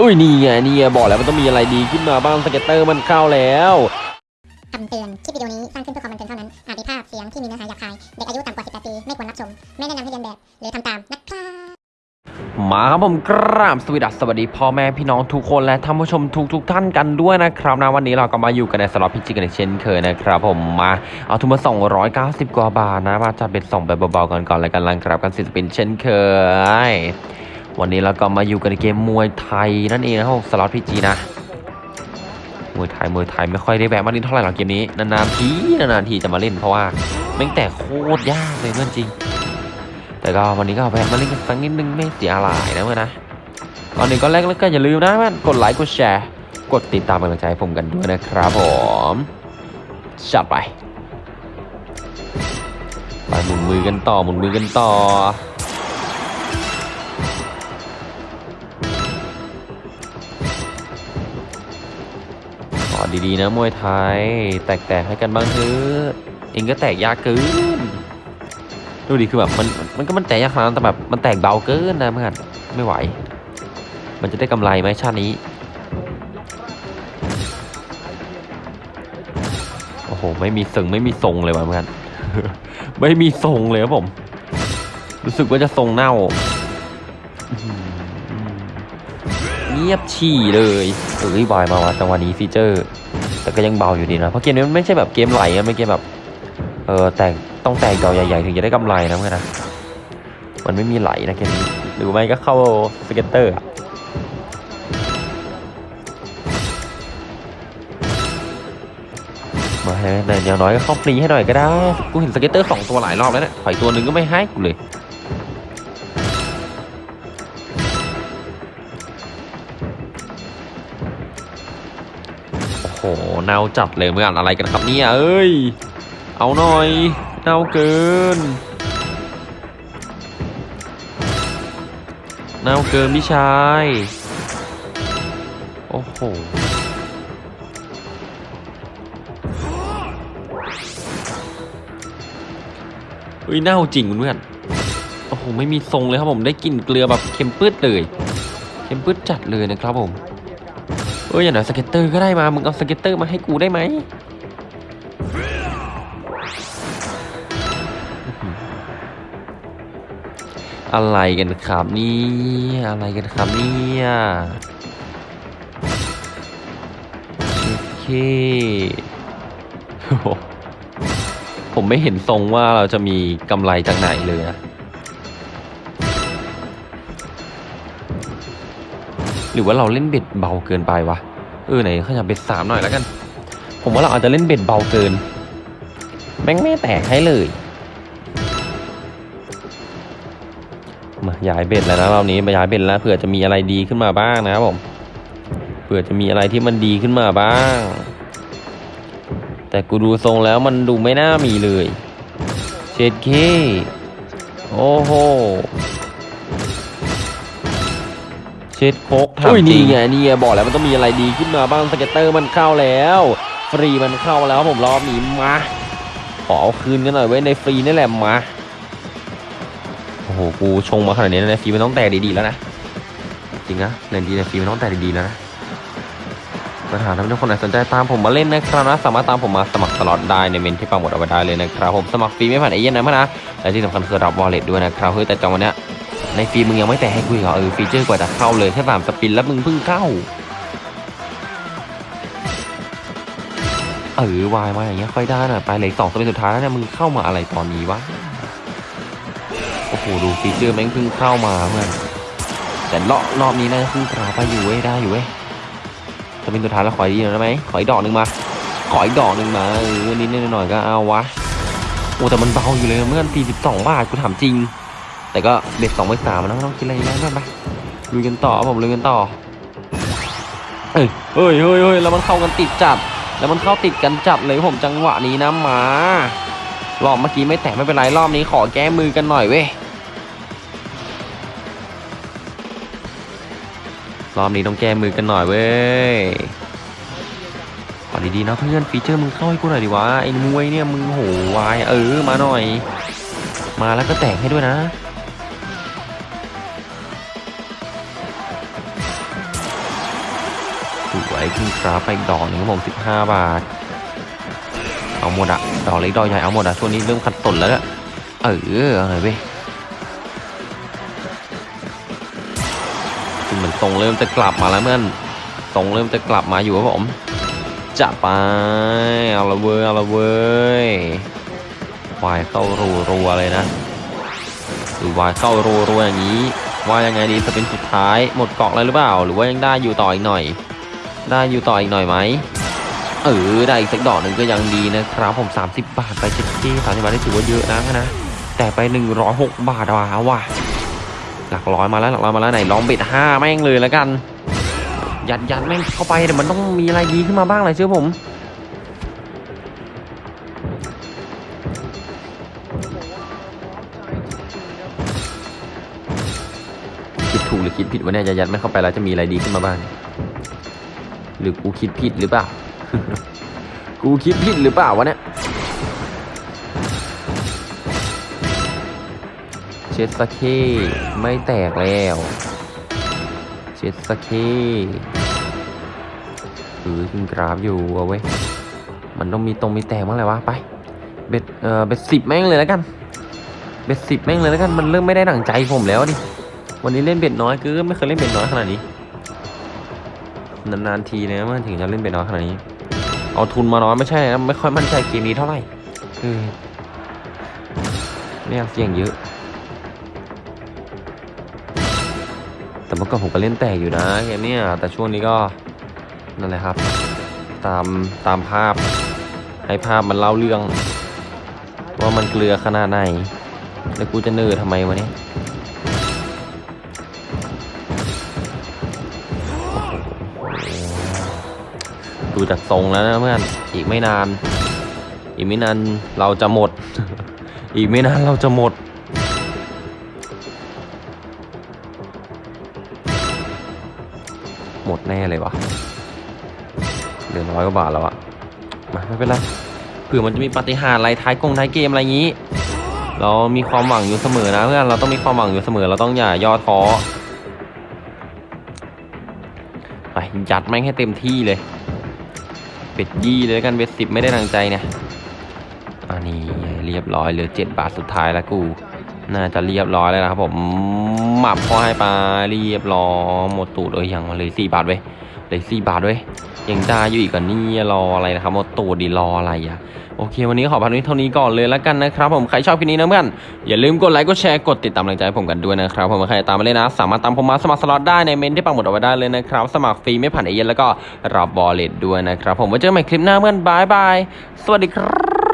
อุ้ยนี่ไงนี่ไงบอกแล้วมันต้องมีอะไรดีขึ้นมาบ้าง scatter มันเข้าแล้วคำเตือน คลิปวิดีโอนี้สร้างขึ้นเพื่อความบันเทิงเท่านั้น อาจมีภาพเสียงที่มีเนื้อหาหยาบคาย เด็กอายุต่ำกว่า 18 ปี ไม่ควรรับชม ไม่แนะนำให้เลียนแบบ หรือทำตามนะครับมาครับผมกราบสวัสดีสวัสดีพ่อแม่พี่น้องทุกคนและท่านผู้ชมทุกทุกๆท่านกันด้วยนะครับนะวันนี้เราก็มาอยู่กันในสล็อต PG กันอีกเช่นเคยนะครับ ผมมาเอาทุนมา 290 กว่าบาทนะมาจัดเป็นส่งแบบเบาๆกันก่อนแล้วกันลังครับกันสิบ spin เช่นเคย วันนี้เราก็มาอยู่กันในเกมมวยไทยนั่นเองนะครับสล็อตพิจินะมวยไทยมวยไทยไม่ค่อยได้แวะมาเล่นเท่าไหร่หรอกเกมนี้นานๆทีนานๆทีจะมาเล่นเพราะว่าแม่งแต่โคตรยากเลยเพื่อนจริง แต่ก็วันนี้ก็แวะมาเล่นกันสักนิดนึงไม่เสียหลายนะเพื่อนนะก่อนหนึ่งก็แรกแล้วก็อย่าลืมนะเพื่อนกดไลค์กดแชร์ กดติดตามกำลังใจให้ผมกันด้วยนะครับผมจัดไปไปหมุนมือกันต่อหมุนมือกันต่อ อดีๆนะมวยไทย แตกๆให้กันบ้างเถอะเองก็แตกยากเกินดูดิคือแบบมันมันก็มันแตกยากขนาดนั้นแต่แบบมันแตกเบาเกินนะเพื่อนไม่ไหว มันจะได้กำไรไหมชาตินี้โอ้โหไม่มีสึงไม่มีทรงเลยว่ะเพื่อนไม่มีทรงเลยครับผม รู้สึกว่าจะทรงเน่า เงียบฉี่เลยเอ้ยบอยมาวะจังหวะนี้ feature แต่ก็ยังเบาอยู่ดีนะ เพราะเกมนี้มันไม่ใช่แบบเกมไหลอะไม่เกมแบบ เออแตกต้องแตกดอกใหญ่ๆ ถึงจะได้กำไรนะเพื่อนนะ มันไม่มีไหลนะเกมนี้ หรือไม่ก็เข้า scatter อะมาให้แต่อย่างน้อยก็เข้าฟรีให้หน่อยก็ได้ กูเห็น scatter สองตัวหลายรอบแล้วเนี่ยถอยตัวหนึ่งก็ไม่ให้กูเลย เน่าจัดเลยเมื่ออ่านอะไรกันครับเนี่ยเอ้ย เอาหน่อย เน่าเกิน เน่าเกินพี่ชาย โอ้โหเฮ้ยเน่าจริงเพื่อนโอ้โห ไม่มีทรงเลยครับผมได้กลิ่นเกลือแบบเค็มปื้ดเลย เค็มปื้ดจัดเลยนะครับผม เอ้ยอย่างหน่อย scatter ก็ได้มา มึงเอา scatter มาให้กูได้ไหมอะไรกันครับนี่อะไรกันครับเนี่ยโอเคโอ้โหผมไม่เห็นทรงว่าเราจะมีกำไรจากไหนเลยนะ หรือว่าเราเล่นเบ็ดเบาเกินไปวะเออไหนขยับเบ็ดสามหน่อยแล้วกัน ผมว่าเราอาจจะเล่นเบ็ดเบาเกินแม่งไม่แตกให้เลยมาย้าย bet แล้วนะรอบนี้มาย้าย bet แล้วเผื่อจะมีอะไรดีขึ้นมาบ้างนะครับผมเผื่อจะมีอะไรที่มันดีขึ้นมาบ้าง แต่กูดูทรงแล้วมันดูไม่น่ามีเลย เช็ดเคโอ้โห ช็ดโคกทำจริงนี่ไงนี่ไงบอกแล้วมันต้องมีอะไรดีขึ้นมาบ้าง scatter มันเข้าแล้ว ฟรีมันเข้าแล้วผมรอบนี้มาขอเอาคืนกันหน่อยโว้ยในฟรีนี่แหละมาโอ้โหกูชงมาขนาดนี้นะฟรีมันต้องแตกดีๆแล้วนะจริงนะเล่นดีนะฟรีมันต้องแตกดีๆแล้วนะปัญหาถ้าทุกคนไหนสนใจตามผมมาเล่นนะครับนะสามารถตามผมมาสมัครตลอดได้ในเมนต์ที่ปักหมุดเอาไว้ได้เลยนะครับผมสมัครฟรีไม่ผ่านเอเย่นต์นะมั้นะและที่สำคัญคือรับ wallet ด้วยนะครับเฮ้ยแต่จังหวะเนี้ย ในฟรีมึงยังไม่แตกให้กูอีกเหรอเออ feature กว่าจะเข้าเลยแค่สาม spin แล้วมึงเพิ่งเข้าเออวายมาอย่างเงี้ยค่อยได้หน่อยไปเลยสองสปินสุดท้ายแล้วเนี่ยมึงเข้ามาอะไรตอนนี้วะโอ้โหดูฟีเจอร์แม่งเพิ่งเข้ามาเพื่อนแต่รอบรอบนี้น่าจะขึ้นกราไปอยู่เว้ยได้อยู่เว้ยจะเป็นสุดท้ายแล้วขออีกหน่อยได้ไหมขออีกดอกหนึ่งมาขออีกดอกหนึ่งมาเออนิดหน่อยก็เอาวะโอ้แต่มันเบาอยู่เลยเมื่อนสี่สิบสองบาทกูถามจริง แต่ก็เด็ดสองไปสามนะไม่ต้องคิดอะไรเยอะมากไปลุยกันต่อผมลุยกันต่อเอ้ยเฮ้ยเฮ้ยเฮ้ยแล้วมันเข้ากันติดจัด แล้วมันเข้าติดกันจัดเลยผมจังหวะนี้นะหมารอบเมื่อกี้ไม่แตกไม่เป็นไรรอบนี้ขอแก้มือกันหน่อยเว้ยรอบนี้ต้องแก้มือกันหน่อยเว้ยขอดีๆนะเพื่อนฟีเจอร์มึงเข้าให้กูหน่อยดิวะไอ้มวยเนี่ยมึงโหวายเออมาหน่อย มาแล้วก็แตกให้ด้วยนะ สวยขึ้นครับไปอีกดอกหนึ่งครับผมสิบห้าบาท เอาหมดอะดอกเล็กดอกใหญ่เอาหมดอะช่วงนี้เริ่มขัดสนแล้วอะเออเอาหน่อยเว้ยเหมือนทรงเริ่มจะกลับมาแล้วเมื่อนทรงเริ่มจะกลับมาอยู่ครับผมจัดไปเอาละเว้ยเอาละเว้ยวายเข้ารัวรัวเลยนะหรือวายเข้ารัวรัวอย่างนี้ว่ายังไงดีสเป็นสุดท้ายหมดเกาะแล้วหรือเปล่า หรือว่ายังได้อยู่ต่ออีกหน่อย ได้อยู่ต่ออีกหน่อยไหมเออได้อีกสักดอกหนึ่งก็ยังดีนะครับผม 30 บาทไปเจ็ดจี้สามสิบบาทนี่ถือว่าเยอะนะนะแต่ไป 106 บาทว่ะว่ะหลักร้อยมาแล้วหลักร้อยมาแล้วไหนลองเบ็ดห้าแม่งเลยแล้วกันยัดยัดแม่งเข้าไปเดี๋ยวมันต้องมีอะไรดีขึ้นมาบ้างเลยเชื่อผมคิดถูกหรือคิดผิดวะเนี่ยจะยัดไม่เข้าไปแล้วจะมีอะไรดีขึ้นมาบ้าง รือกูคิดผิดหรือเปล่า กูคิดผิดหรือเปล่าวะเนี่ย เช็ดสกเคไม่แตกแล้ว เช็ดสกเคหรือขึ้นกราฟอยู่เอาไว้ยมันต้องมีตรงมีแตกบ้างแหละวะไป เบ็ดเออเบ็ดสิบแม่งเลยแล้วกัน เบ็ดสิบแม่งเลยแล้วกัน มันเริ่มไม่ได้หนังใจผมแล้วดิ วันนี้เล่นเบ็ดน้อยคือไม่เคยเล่นเบ็ดน้อยขนาดนี้ นานๆทีเลยนะมันถึงจะเล่นเบ็ดน้อยขนาดนี้ เอาทุนมาน้อยไม่ใช่นะไม่ค่อยมั่นใจเกมนี้เท่าไหร่คือไม่ยเสี่ยงเยอะ แต่เมื่อก่อนผมก็เล่นแตกอยู่นะเกมนี้ยแต่ช่วงนี้ก็นั่นแหละครับ ตามตามภาพ ให้ภาพมันเล่าเรื่อง ว่ามันเกลือขนาดไหนแล้วกูจะเนิร์ทำไมวะเนี่ย ดูจากทรงแล้วนะเพื่อนอีกไม่นาน อีกไม่นานเราจะหมด อีกไม่นานเราจะหมด หมดแน่เลยวะเหลือร้อยกว่าบาทแล้วอะมาไม่เป็นไรเผื่อมันจะมีปฏิหารอะไรท้ายกงท้ายเกมอะไรอย่างนี้ เรามีความหวังอยู่เสมอนะเพื่อนเราต้องมีความหวังอยู่เสมอเราต้องอย่าย่อท้อไปยัดแม่งให้เต็มที่เลย เป็ดยี่เลยแล้วกันเบ็ดสิบไม่ได้ดังใจเนี่ยอันนี้เรียบร้อยเหลือเจ็ดบาทสุดท้ายแล้วกู น่าจะเรียบร้อยแล้วนะครับผมหมับพอให้ปลาเรียบร้อยหมดตูดเลยยังมาเลยสี่บาทเว้ยเลยสี่บาทเว้ย ยังได้อยู่อีกก่อนนี่รออะไรนะครับโมดตูดีรออะไรอะโอเค วันนี้ขอพันนี้เท่านี้ก่อนเลยแล้วกันนะครับ ผมใครชอบคลิปนี้นะเพื่อนอย่าลืมกดไลค์กดแชร์กดติดตามกำลังใจให้ผมกันด้วยนะครับผมใครตามมาเลยนนะ สามารถตามผมมาสมัครสล็อตได้ในเมนที่ปักหมุดเอาไว้ได้เลยนะครับ สมัครฟรีไม่ผ่านเอเย่นแล้วก็รับบอลเลตด้วยนะครับ ผมไว้เจอกันใหม่คลิปหน้าเพื่อนบายบายสวัสดีครับ